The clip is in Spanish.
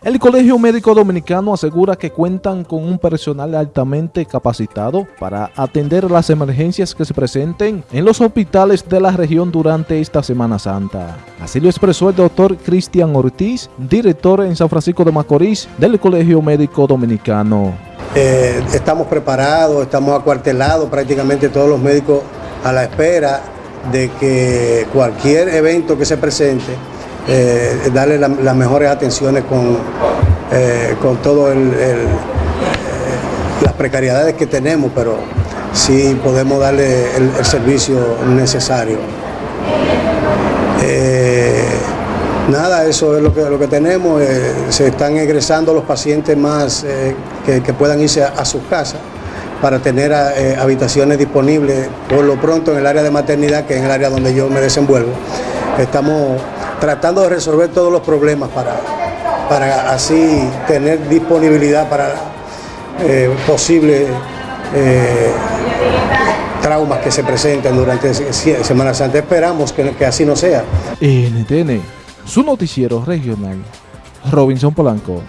El Colegio Médico Dominicano asegura que cuentan con un personal altamente capacitado para atender las emergencias que se presenten en los hospitales de la región durante esta Semana Santa. Así lo expresó el doctor Cristian Ortiz, director en San Francisco de Macorís del Colegio Médico Dominicano. Eh, estamos preparados, estamos acuartelados prácticamente todos los médicos a la espera de que cualquier evento que se presente, eh, darle las mejores atenciones con, eh, con todo el, eh, las precariedades que tenemos, pero sí podemos darle el, servicio necesario. nada, eso es lo que, lo que tenemos. se están egresando los pacientes más que, puedan irse a sus casas para tener eh, habitaciones disponibles por lo pronto en el área de maternidad, que es el área donde yo me desenvuelvo. Estamos tratando de resolver todos los problemas para, para así tener disponibilidad para eh, posibles eh, traumas que se presenten durante Semana Santa. Esperamos que, que así no sea. NTN, su noticiero regional, Robinson Polanco.